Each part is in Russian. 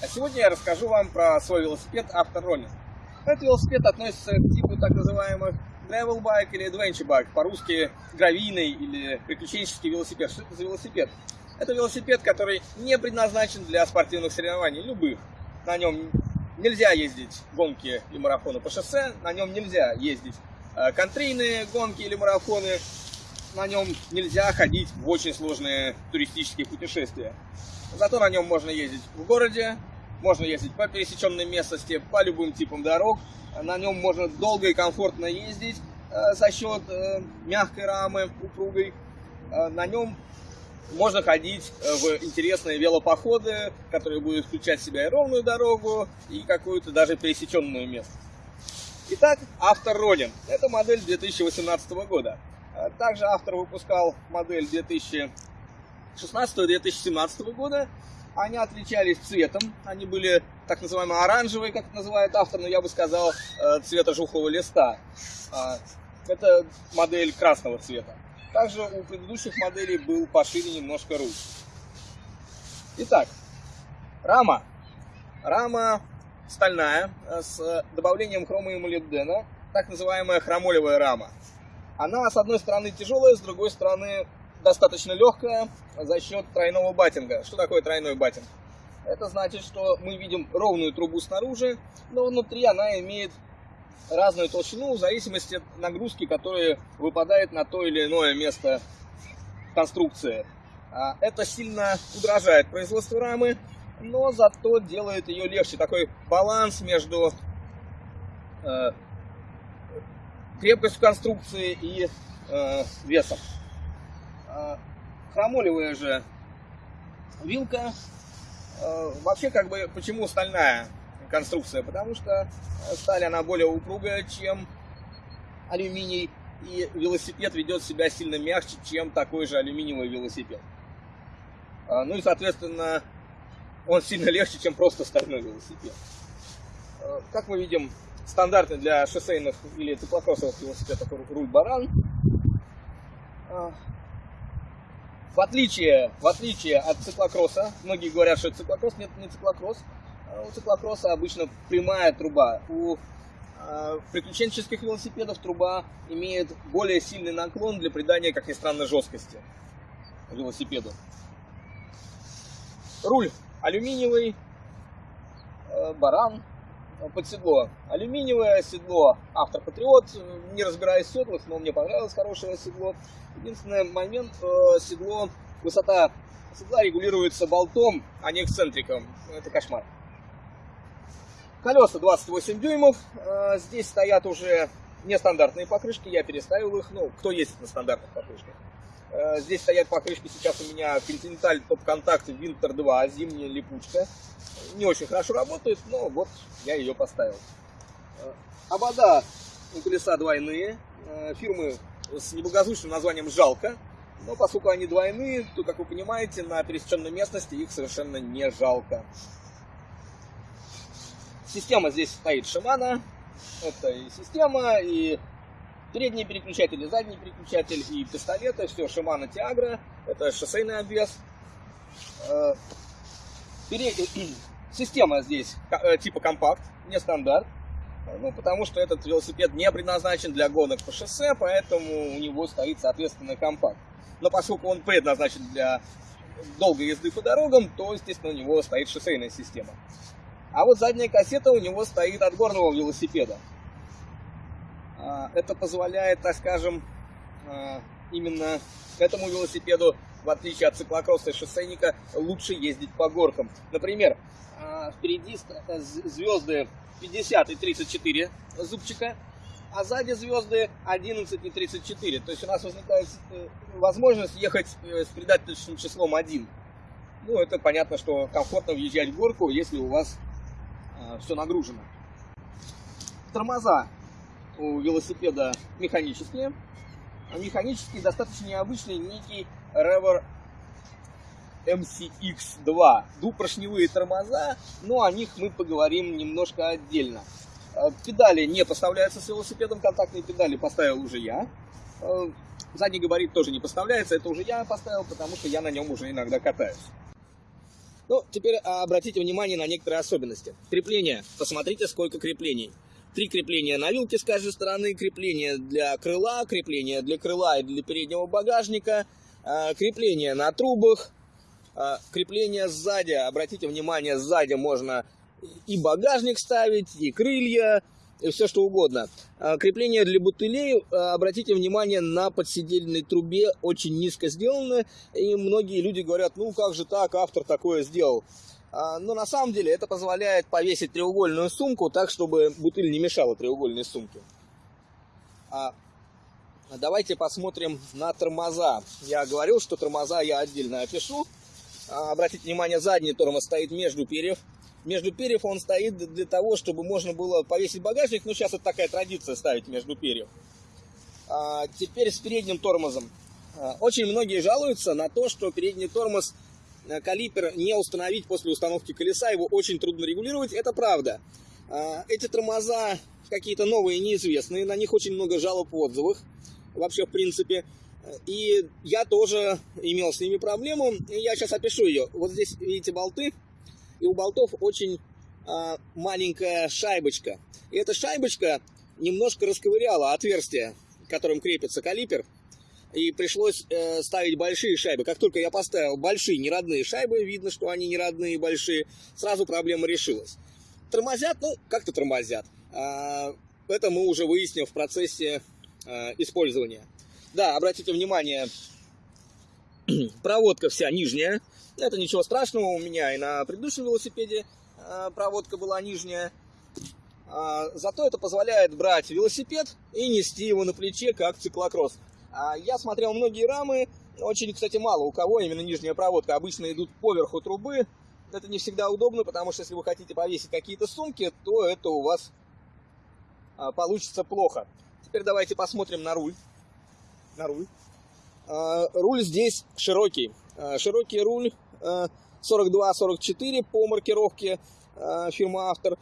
А сегодня я расскажу вам про свой велосипед Автороллинг. Этот велосипед относится к типу так называемых gravel bike или adventure bike, по-русски гравийный или приключенческий велосипед. Что это за велосипед? Это велосипед, который не предназначен для спортивных соревнований, любых. На нем нельзя ездить гонки и марафоны по шоссе, на нем нельзя ездить э, контрийные гонки или марафоны, на нем нельзя ходить в очень сложные туристические путешествия. Зато на нем можно ездить в городе, можно ездить по пересеченной местности, по любым типам дорог. На нем можно долго и комфортно ездить э, за счет э, мягкой рамы, упругой. Э, на нем можно ходить в интересные велопоходы, которые будут включать в себя и ровную дорогу, и какую-то даже пересеченную местность. Итак, автор Родин. Это модель 2018 года. Также автор выпускал модель 2016-2017 года. Они отличались цветом. Они были так называемые оранжевые, как называет автор, но я бы сказал э, цвета жухлого листа. А, это модель красного цвета. Также у предыдущих моделей был пошире немножко руль. Итак, рама. Рама стальная э, с добавлением хрома и молибдена, так называемая хромолевая рама. Она, с одной стороны, тяжелая, с другой стороны, достаточно легкая за счет тройного баттинга. Что такое тройной баттинг? Это значит, что мы видим ровную трубу снаружи, но внутри она имеет разную толщину в зависимости от нагрузки, которая выпадает на то или иное место конструкции. А, это сильно удорожает производство рамы, но зато делает ее легче. Такой баланс между э, крепкостью конструкции и э, весом. А, хромолевая же вилка. Э, вообще, как бы, почему стальная конструкция? Потому что сталь, она более упругая, чем алюминий. И велосипед ведет себя сильно мягче, чем такой же алюминиевый велосипед. А, ну и, соответственно, он сильно легче, чем просто стальной велосипед. Как мы видим, стандартный для шоссейных или циклокроссовых велосипедов руль баран. В отличие, в отличие от циклокросса, многие говорят, что циклокросс, нет, не циклокросс. А у циклокросса обычно прямая труба. У э, приключенческих велосипедов труба имеет более сильный наклон для придания, как ни странно, жесткости велосипеду. Руль алюминиевый, э, баран, под седло. Алюминиевое седло Автор Патриот. Не разбираясь в седлах, но мне понравилось хорошее седло. Единственный момент, э, седло, высота седла регулируется болтом, а не эксцентриком. Это кошмар. Колеса 28 дюймов. Э, здесь стоят уже нестандартные покрышки. Я переставил их. Ну, кто ездит на стандартных покрышках. Э, здесь стоят покрышки сейчас у меня Continental Top Contact Winter 2, зимняя липучка. Не очень хорошо работает, но вот я ее поставил. Э, обода у колеса двойные, э, фирмы с неблагозвучным названием «Жалко». Но поскольку они двойные, то, как вы понимаете, на пересеченной местности их совершенно не жалко. Система здесь стоит Shimano. Это и система, и Передний переключатель и задний переключатель и пистолеты, все Shimano Tiagra, это шоссейный обвес. Э, система здесь э, типа компакт, не стандарт. Ну, потому что этот велосипед не предназначен для гонок по шоссе, поэтому у него стоит, соответственно, компакт. Но поскольку он предназначен для долгой езды по дорогам, то, естественно, у него стоит шоссейная система. А вот задняя кассета у него стоит от горного велосипеда. А, это позволяет, так скажем, а, именно этому велосипеду, в отличие от циклокросса и шоссейника, лучше ездить по горкам. Например, а, впереди звезды 50 и 34 зубчика, а сзади звезды 11 и 34. То есть у нас возникает э, возможность ехать э, с предательным числом 1. Ну, это понятно, что комфортно въезжать в горку, если у вас все нагружено. Тормоза у велосипеда механические. А механические достаточно необычные некий Rever MCX2. Двупоршневые тормоза, но о них мы поговорим немножко отдельно. А, педали не поставляются с велосипедом, контактные педали поставил уже я. А, задний габарит тоже не поставляется, это уже я поставил, потому что я на нем уже иногда катаюсь. Ну, теперь обратите внимание на некоторые особенности. Крепление. Посмотрите, сколько креплений. Три крепления на вилке с каждой стороны, крепление для крыла, крепление для крыла и для переднего багажника, а, крепление на трубах, а, крепление сзади. Обратите внимание, сзади можно и багажник ставить, и крылья, и все что угодно. А, крепление для бутылей, обратите внимание, на подседельной трубе очень низко сделано, и многие люди говорят, ну как же так, автор такое сделал. А, но на самом деле это позволяет повесить треугольную сумку так, чтобы бутыль не мешала треугольной сумке. Давайте посмотрим на тормоза. Я говорил, что тормоза я отдельно опишу. Обратите внимание, задний тормоз стоит между перьев между перьев он стоит для того, чтобы можно было повесить багажник. Ну, сейчас это такая традиция ставить между перьев. А, теперь с передним тормозом. А, очень многие жалуются на то, что передний тормоз калипер не установить после установки колеса, его очень трудно регулировать, это правда. А, эти тормоза какие-то новые, неизвестные, на них очень много жалоб в отзывах, вообще в принципе. И я тоже имел с ними проблему, и я сейчас опишу ее. Вот здесь видите болты, и у болтов очень а, маленькая шайбочка. И эта шайбочка немножко расковыряла отверстие, которым крепится калипер, и пришлось э, ставить большие шайбы. Как только я поставил большие неродные шайбы, видно, что они неродные, большие, сразу проблема решилась. Тормозят, ну, как-то тормозят. А, это мы уже выясним в процессе а, использования. Да, обратите внимание, проводка вся нижняя, это ничего страшного, у меня и на предыдущем велосипеде э, проводка была нижняя. А, зато это позволяет брать велосипед и нести его на плече, как циклокросс. А, я смотрел многие рамы, очень, кстати, мало у кого именно нижняя проводка. Обычно идут поверху трубы. Это не всегда удобно, потому что если вы хотите повесить какие-то сумки, то это у вас а, получится плохо. Теперь давайте посмотрим на руль. На руль. Руль здесь широкий. Широкий руль 42-44 по маркировке фирмы автор.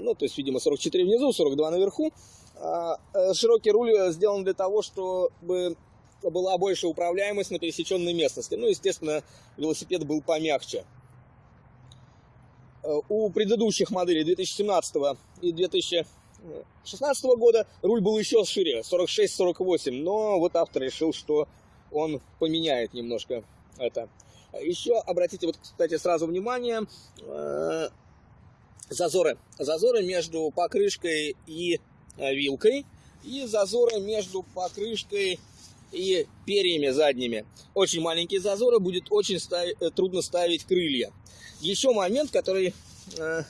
Ну, то есть, видимо, 44 внизу, 42 наверху. Э, широкий руль сделан для того, чтобы была больше управляемость на пересеченной местности. Ну, естественно, велосипед был помягче. У предыдущих моделей 2017 и 2016 года руль был еще шире, 46-48, но вот автор решил, что он поменяет немножко это. Еще обратите, вот, кстати, сразу внимание, э, зазоры. Зазоры между покрышкой и э, вилкой. И зазоры между покрышкой и перьями задними. Очень маленькие зазоры, будет очень ставить, э, трудно ставить крылья. Еще момент, который э,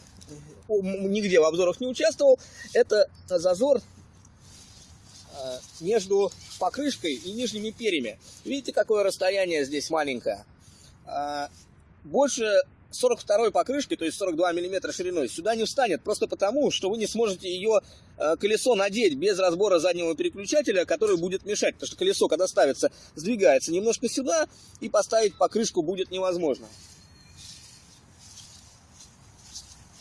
нигде в обзорах не участвовал, это зазор э, между покрышкой и нижними перьями. Видите, какое расстояние здесь маленькое? А, больше 42 покрышки, то есть 42 миллиметра шириной, сюда не встанет, просто потому, что вы не сможете ее а, колесо надеть без разбора заднего переключателя, который будет мешать, потому что колесо, когда ставится, сдвигается немножко сюда, и поставить покрышку будет невозможно.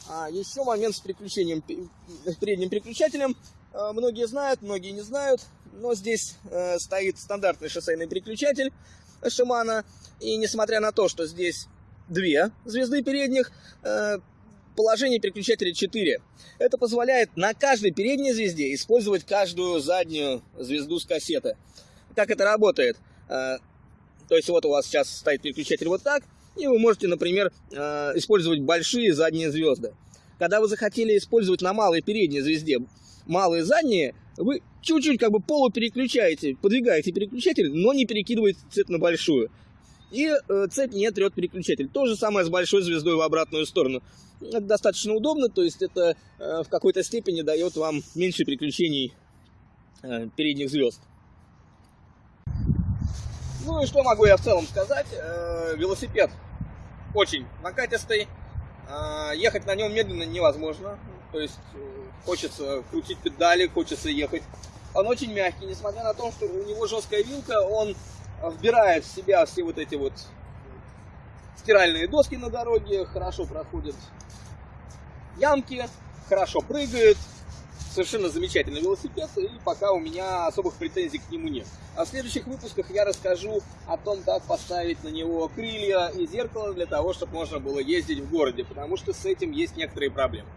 А еще момент с переключением, передним переключателем. А, многие знают, многие не знают, но здесь э, стоит стандартный шоссейный переключатель Shimano и несмотря на то, что здесь две звезды передних, э, положение переключателя 4. Это позволяет на каждой передней звезде использовать каждую заднюю звезду с кассеты. Как это работает? Э, то есть вот у вас сейчас стоит переключатель вот так, и вы можете, например, э, использовать большие задние звезды. Когда вы захотели использовать на малой передней звезде малые задние, вы чуть-чуть как бы полупереключаете, подвигаете переключатель, но не перекидываете цепь на большую. И э, цепь не трет переключатель. То же самое с большой звездой в обратную сторону. Это достаточно удобно, то есть это э, в какой-то степени дает вам меньше переключений э, передних звезд. Ну и что могу я в целом сказать? Велосипед очень накатистый. Ехать на нем медленно невозможно. То есть хочется крутить педали, хочется ехать. Он очень мягкий, несмотря на то, что у него жесткая вилка, он вбирает в себя все вот эти вот стиральные доски на дороге, хорошо проходит ямки, хорошо прыгает. совершенно замечательный велосипед, и пока у меня особых претензий к нему нет. А в следующих выпусках я расскажу о том, как поставить на него крылья и зеркало для того, чтобы можно было ездить в городе, потому что с этим есть некоторые проблемы.